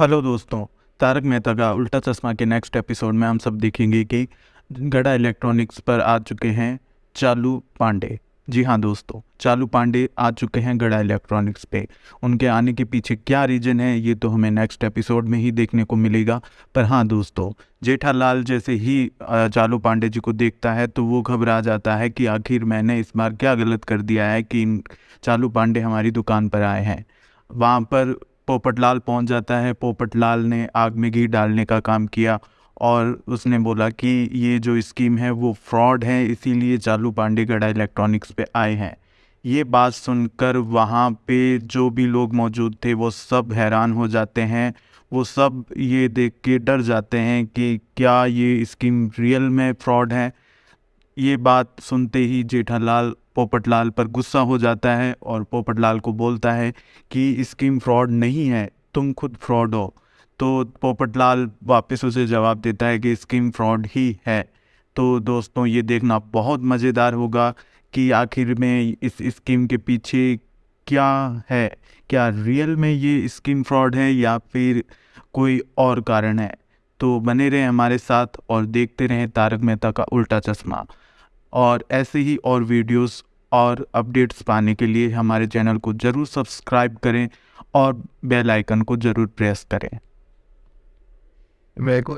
Hello दोस्तों, तारक मेहता का उल्टा चश्मा के नेक्स्ट एपिसोड में हम सब देखेंगे कि गड़ा इलेक्ट्रॉनिक्स पर आ चुके हैं चालू पांडे। जी हाँ दोस्तों, चालू पांडे आ चुके हैं गड़ा इलेक्ट्रॉनिक्स पे। उनके आने के पीछे क्या रीज़न है, ये तो हमें नेक्स्ट एपिसोड में ही देखने को मिलेगा। पर हाँ दोस्तों, जेठालाल जैसे ही चालू पांडे जी को देखता है तो वो घबरा जाता है कि आखिर मैंने इस बार क्या गलत कर दिया है कि चालू पांडे हमारी दुकान पर आए हैं। वहाँ पर पोपटलाल पहुँच जाता है। पोपटलाल ने आग में घी डालने का काम किया और उसने बोला कि ये जो स्कीम है वो फ्रॉड है, इसीलिए चालू पांडे गड़ा इलेक्ट्रॉनिक्स पे आए हैं। ये बात सुनकर वहाँ पे जो भी लोग मौजूद थे, वो सब हैरान हो जाते हैं। वो सब ये देख के डर जाते हैं कि क्या ये स्कीम रियल में फ्रॉड है। ये बात सुनते ही जेठालाल पोपटलाल पर गुस्सा हो जाता है और पोपटलाल को बोलता है कि स्कीम फ्रॉड नहीं है, तुम खुद फ्रॉड हो। तो पोपटलाल वापस उसे जवाब देता है कि स्कीम फ्रॉड ही है। तो दोस्तों, ये देखना बहुत मज़ेदार होगा कि आखिर में इस स्कीम के पीछे क्या है। क्या रियल में ये स्कीम फ्रॉड है या फिर कोई और कारण है? तो बने रहें हमारे साथ और देखते रहें तारक मेहता का उल्टा चश्मा। और ऐसे ही और वीडियोस और अपडेट्स पाने के लिए हमारे चैनल को ज़रूर सब्सक्राइब करें और बेल आइकन को ज़रूर प्रेस करें। मेरे को